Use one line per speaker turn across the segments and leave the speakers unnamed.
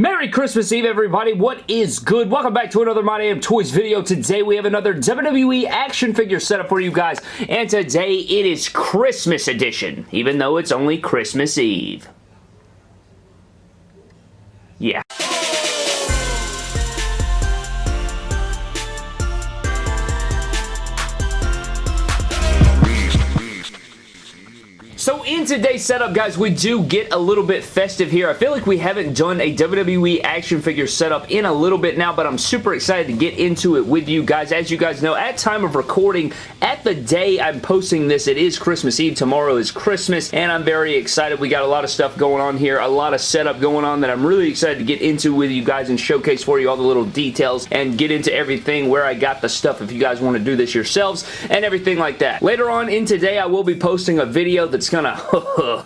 Merry Christmas Eve, everybody. What is good? Welcome back to another My Damn Toys video. Today, we have another WWE action figure setup for you guys, and today it is Christmas edition, even though it's only Christmas Eve. In today's setup, guys, we do get a little bit festive here. I feel like we haven't done a WWE action figure setup in a little bit now, but I'm super excited to get into it with you guys. As you guys know, at time of recording, at the day I'm posting this, it is Christmas Eve. Tomorrow is Christmas, and I'm very excited. We got a lot of stuff going on here, a lot of setup going on that I'm really excited to get into with you guys and showcase for you all the little details and get into everything where I got the stuff if you guys want to do this yourselves and everything like that. Later on in today, I will be posting a video that's gonna,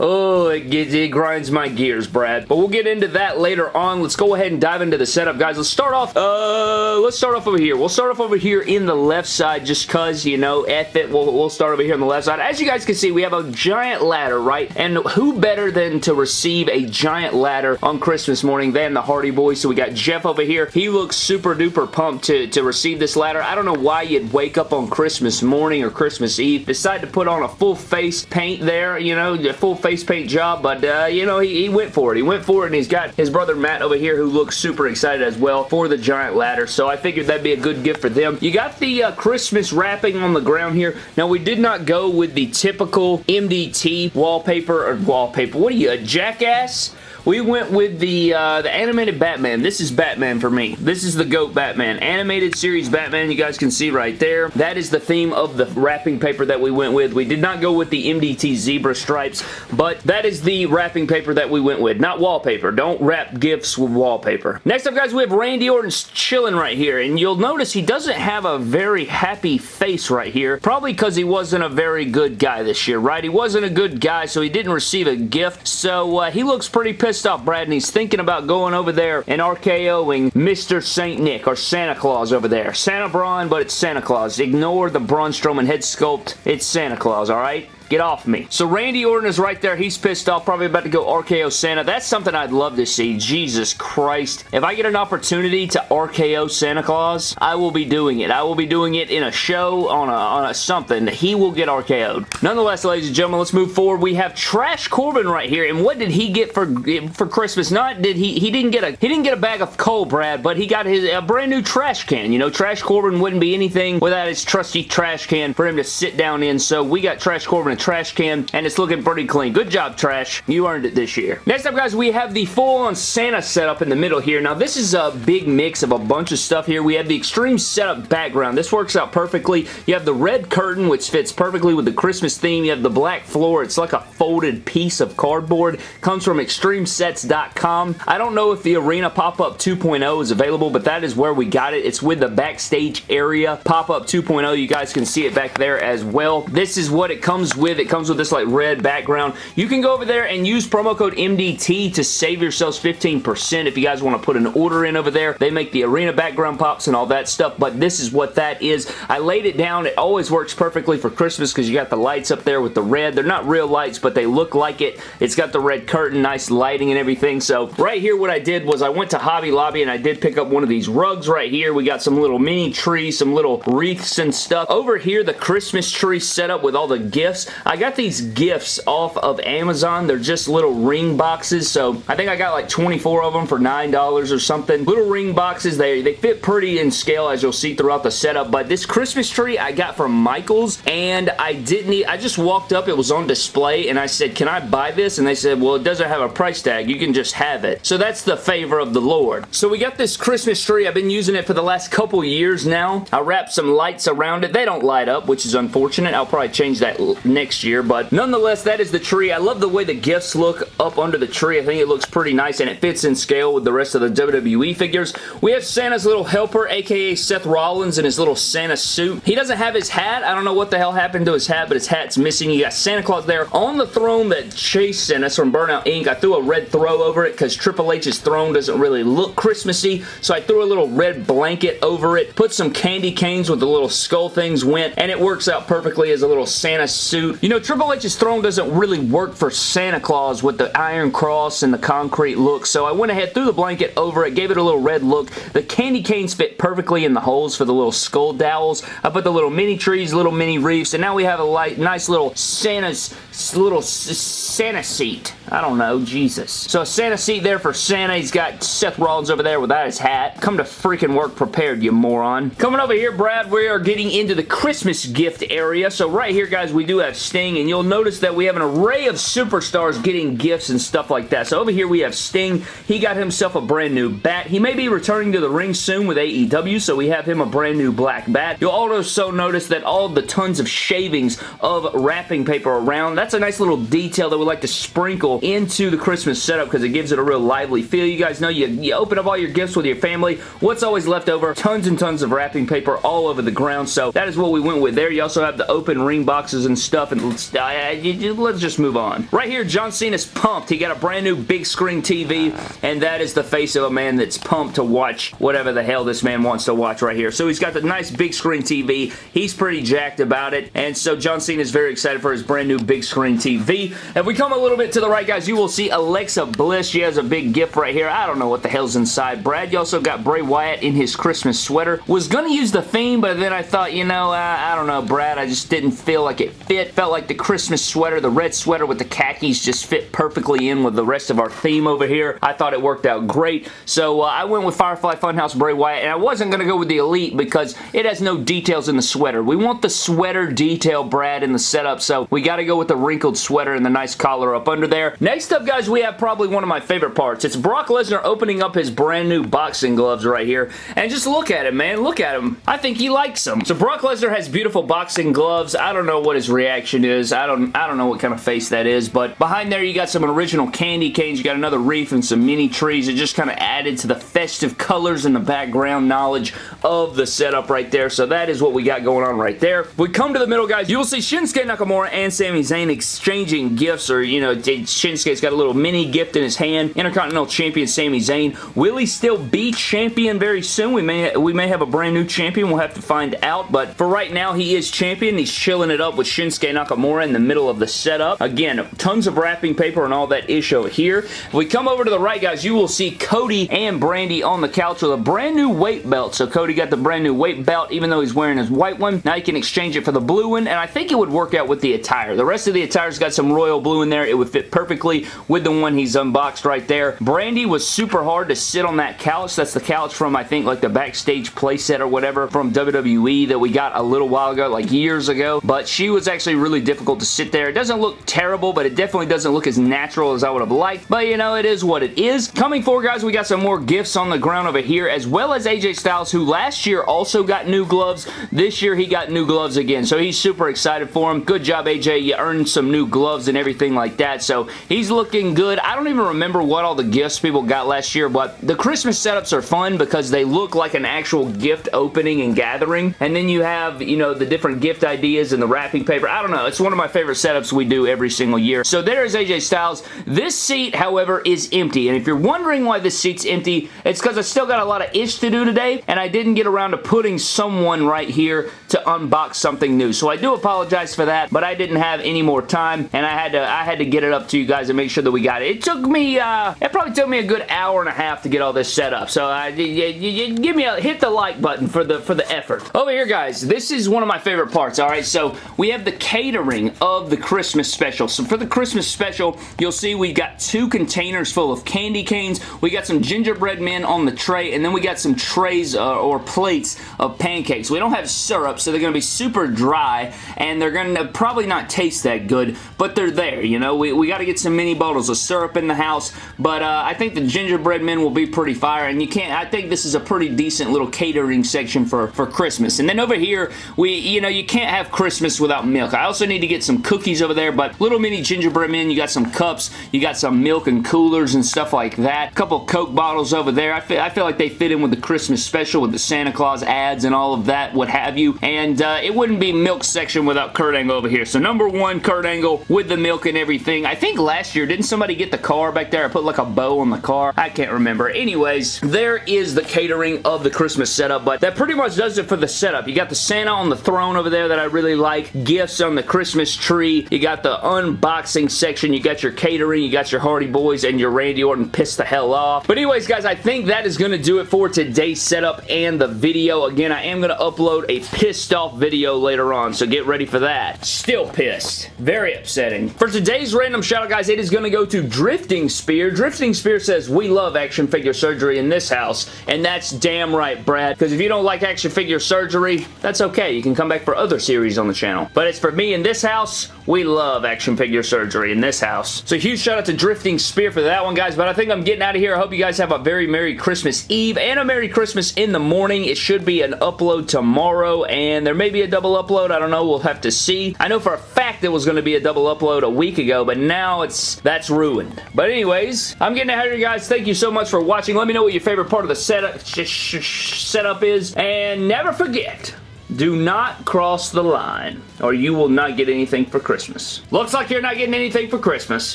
oh, it, gets, it grinds my gears, Brad. But we'll get into that later on. Let's go ahead and dive into the setup, guys. Let's start off, uh, let's start off over here. We'll start off over here in the left side just cause, you know, F it. We'll, we'll start over here on the left side. As you guys can see, we have a giant ladder, right? And who better than to receive a giant ladder on Christmas morning than the Hardy Boys? So we got Jeff over here. He looks super duper pumped to, to receive this ladder. I don't know why you'd wake up on Christmas morning or Christmas Eve, decide to put on a full face paint there, you know, a full face paint job, but, uh, you know, he, he went for it. He went for it, and he's got his brother Matt over here who looks super excited as well for the giant ladder, so I figured that'd be a good gift for them. You got the uh, Christmas wrapping on the ground here. Now, we did not go with the typical MDT wallpaper, or wallpaper, what are you, a jackass? We went with the uh, the animated Batman. This is Batman for me. This is the GOAT Batman. Animated series Batman, you guys can see right there. That is the theme of the wrapping paper that we went with. We did not go with the MDT zebra stripes, but that is the wrapping paper that we went with. Not wallpaper. Don't wrap gifts with wallpaper. Next up, guys, we have Randy Orton chilling right here, and you'll notice he doesn't have a very happy face right here, probably because he wasn't a very good guy this year, right? He wasn't a good guy, so he didn't receive a gift, so uh, he looks pretty pissed pissed off, Brad, and he's thinking about going over there and RKOing Mr. St. Nick, or Santa Claus over there. Santa Braun, but it's Santa Claus. Ignore the Braun Strowman head sculpt. It's Santa Claus, alright? Get off me. So Randy Orton is right there. He's pissed off. Probably about to go RKO Santa. That's something I'd love to see. Jesus Christ. If I get an opportunity to RKO Santa Claus, I will be doing it. I will be doing it in a show, on a, on a something. He will get RKO'd. Nonetheless, ladies and gentlemen, let's move forward. We have Trash Corbin right here. And what did he get for for Christmas? Not did he he didn't get a he didn't get a bag of coal, Brad, but he got his a brand new trash can. You know, Trash Corbin wouldn't be anything without his trusty trash can for him to sit down in. So we got Trash Corbin trash can, and it's looking pretty clean. Good job, Trash. You earned it this year. Next up, guys, we have the full-on Santa setup in the middle here. Now, this is a big mix of a bunch of stuff here. We have the Extreme Setup background. This works out perfectly. You have the red curtain, which fits perfectly with the Christmas theme. You have the black floor. It's like a folded piece of cardboard. Comes from extremesets.com. I don't know if the Arena Pop-Up 2.0 is available, but that is where we got it. It's with the backstage area Pop-Up 2.0. You guys can see it back there as well. This is what it comes with. It comes with this like red background. You can go over there and use promo code MDT to save yourselves 15% if you guys want to put an order in over there. They make the arena background pops and all that stuff, but this is what that is. I laid it down. It always works perfectly for Christmas because you got the lights up there with the red. They're not real lights, but they look like it. It's got the red curtain, nice lighting and everything. So right here what I did was I went to Hobby Lobby and I did pick up one of these rugs right here. We got some little mini trees, some little wreaths and stuff. Over here, the Christmas tree set up with all the gifts. I got these gifts off of Amazon. They're just little ring boxes, so I think I got like 24 of them for $9 or something. Little ring boxes. They, they fit pretty in scale as you'll see throughout the setup, but this Christmas tree I got from Michaels, and I didn't I just walked up, it was on display, and I said, can I buy this? And they said, well, it doesn't have a price tag. You can just have it. So that's the favor of the Lord. So we got this Christmas tree. I've been using it for the last couple years now. I wrapped some lights around it. They don't light up, which is unfortunate. I'll probably change that next year, but nonetheless, that is the tree. I love the way the gifts look up under the tree. I think it looks pretty nice, and it fits in scale with the rest of the WWE figures. We have Santa's little helper, aka Seth Rollins in his little Santa suit. He doesn't have his hat. I don't know what the hell happened to his hat, but his hat's missing. You got Santa Claus there on the throne that Chase sent us from Burnout Inc. I threw a red throw over it because Triple H's throne doesn't really look Christmassy, so I threw a little red blanket over it, put some candy canes with the little skull things went, and it works out perfectly as a little Santa suit You know, Triple H's throne doesn't really work for Santa Claus with the iron cross and the concrete look, so I went ahead, threw the blanket over it, gave it a little red look. The candy canes fit perfectly in the holes for the little skull dowels. I put the little mini trees, little mini reefs, and now we have a light, nice little Santa's little Santa seat. I don't know, Jesus. So a Santa seat there for Santa. He's got Seth Rollins over there without his hat. Come to freaking work prepared, you moron. Coming over here, Brad, we are getting into the Christmas gift area. So right here, guys, we do have Sting, and you'll notice that we have an array of superstars getting gifts and stuff like that. So over here, we have Sting. He got himself a brand new bat. He may be returning to the ring soon with AEW, so we have him a brand new black bat. You'll also notice that all the tons of shavings of wrapping paper around, that's a nice little detail that we like to sprinkle into the Christmas setup because it gives it a real lively feel. You guys know you, you open up all your gifts with your family. What's always left over? Tons and tons of wrapping paper all over the ground, so that is what we went with there. You also have the open ring boxes and stuff, and let's, uh, let's just move on. Right here, John Cena's pumped. He got a brand new big screen TV, and that is the face of a man that's pumped to watch whatever the hell this man wants to watch right here. So he's got the nice big screen TV. He's pretty jacked about it, and so John Cena is very excited for his brand new big screen TV. If we come a little bit to the right, guys, you will see Alexa Bliss. She has a big gift right here. I don't know what the hell's inside. Brad, you also got Bray Wyatt in his Christmas sweater. Was going to use the Fiend, but then I thought, you know, I don't know, Brad, I just didn't feel like it fit. Felt like the Christmas sweater, the red sweater with the khakis just fit perfectly in with the rest of our theme over here. I thought it worked out great. So uh, I went with Firefly Funhouse Bray Wyatt, and I wasn't going to go with the Elite because it has no details in the sweater. We want the sweater detail, Brad, in the setup, so we got to go with the wrinkled sweater and the nice collar up under there. Next up, guys, we have probably one of my favorite parts. It's Brock Lesnar opening up his brand new boxing gloves right here. And just look at him, man. Look at him. I think he likes them. So Brock Lesnar has beautiful boxing gloves. I don't know what his reaction is. I don't, I don't know what kind of face that is. But behind there, you got some original candy canes. You got another wreath and some mini trees. It just kind of added to the festive colors and the background knowledge of the setup right there. So that is what we got going on right there. we come to the middle, guys, you will see Shinsuke Nakamura and Sami Zayn exchanging gifts or, you know, Shinsuke's got a little mini gift in his hand. Intercontinental Champion Sami Zayn. Will he still be champion very soon? We may, we may have a brand new champion. We'll have to find out. But for right now, he is champion. He's chilling it up with Shinsuke Nakamura in the middle of the setup. Again, tons of wrapping paper and all that is over here. If we come over to the right, guys, you will see Cody and Brandi on the couch with a brand new weight belt. So Cody got the brand new weight belt, even though he's wearing his white one. Now he can exchange it for the blue one, and I think it would work out with the attire. The rest of the attire's got some royal blue in there. It would fit perfectly with the one he's unboxed right there. Brandi was super hard to sit on that couch. That's the couch from, I think, like the backstage playset or whatever from WWE that we got a little while ago, like years ago. But she was actually really difficult to sit there. It doesn't look terrible, but it definitely doesn't look as natural as I would have liked. But, you know, it is what it is. Coming forward, guys, we got some more gifts on the ground over here, as well as AJ Styles, who last year also got new gloves. This year, he got new gloves again, so he's super excited for him. Good job, AJ. You earned some new gloves and everything like that, so he's looking good. I don't even remember what all the gifts people got last year, but the Christmas setups are fun because they look like an actual gift opening and gathering, and then you have, you know, the different gift ideas and the wrapping paper. I don't know. It's one of my favorite setups we do every single year. So there is AJ Styles. This seat, however, is empty, and if you're wondering why this seat's empty, it's because I still got a lot of ish to do today, and I didn't get around to putting someone right here to unbox something new. So I do apologize for that, but I didn't have any more time, and I had to I had to get it up to you guys and make sure that we got it. It took me, uh, it probably took me a good hour and a half to get all this set up. So I, you, you, give me a, hit the like button for the, for the effort. Over here, guys, this is one of my favorite parts, all right? So we have the catering of the Christmas special. So for the Christmas special, you'll see we've got two containers full of candy canes. We got some gingerbread men on the tray, and then we got some trays uh, or plates of pancakes. We don't have syrup, so they're going to be super dry, and they're going to probably not taste that good, but they're there, you know? We, we got to get some mini bottles of syrup in the house, but uh, I think the gingerbread men will be pretty fire, and you can't, I think this is a pretty decent little catering section for, for Christmas. And then over here, we, you know, you can't have Christmas without milk. I also need to get some cookies over there, but little mini gingerbread men, you got some cups, you got some milk and coolers and stuff like that. A couple Coke bottles over there. I feel, I feel like they fit in with the Christmas special with the Santa Claus ads and all of that, what have you. And uh, it wouldn't be milk section without Kurt Angle over here. So number one, Kurt Angle with the milk and everything. I think last year, didn't somebody get the car back there? I put like a bow on the car. I can't remember. Anyways, there is the catering of the Christmas setup, but that pretty much does it for the setup. You got the Santa on the throne over there that I really like. Gifts on the the Christmas tree. You got the unboxing section. You got your catering. You got your Hardy Boys and your Randy Orton piss the hell off. But anyways, guys, I think that is going to do it for today's setup and the video. Again, I am going to upload a pissed off video later on, so get ready for that. Still pissed. Very upsetting. For today's random shout out, guys, it is going to go to Drifting Spear. Drifting Spear says, we love action figure surgery in this house, and that's damn right, Brad, because if you don't like action figure surgery, that's okay. You can come back for other series on the channel. But it's for me in this house, we love action figure surgery in this house. So huge shout out to Drifting Spear for that one, guys, but I think I'm getting out of here. I hope you guys have a very Merry Christmas Eve and a Merry Christmas in the morning. It should be an upload tomorrow, and there may be a double upload. I don't know. We'll have to see. I know for a fact there was going to be a double upload a week ago, but now it's that's ruined. But anyways, I'm getting out of here, guys. Thank you so much for watching. Let me know what your favorite part of the setup, setup is, and never forget, do not cross the line, or you will not get anything for Christmas. Looks like you're not getting anything for Christmas.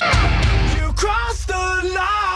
You crossed the line,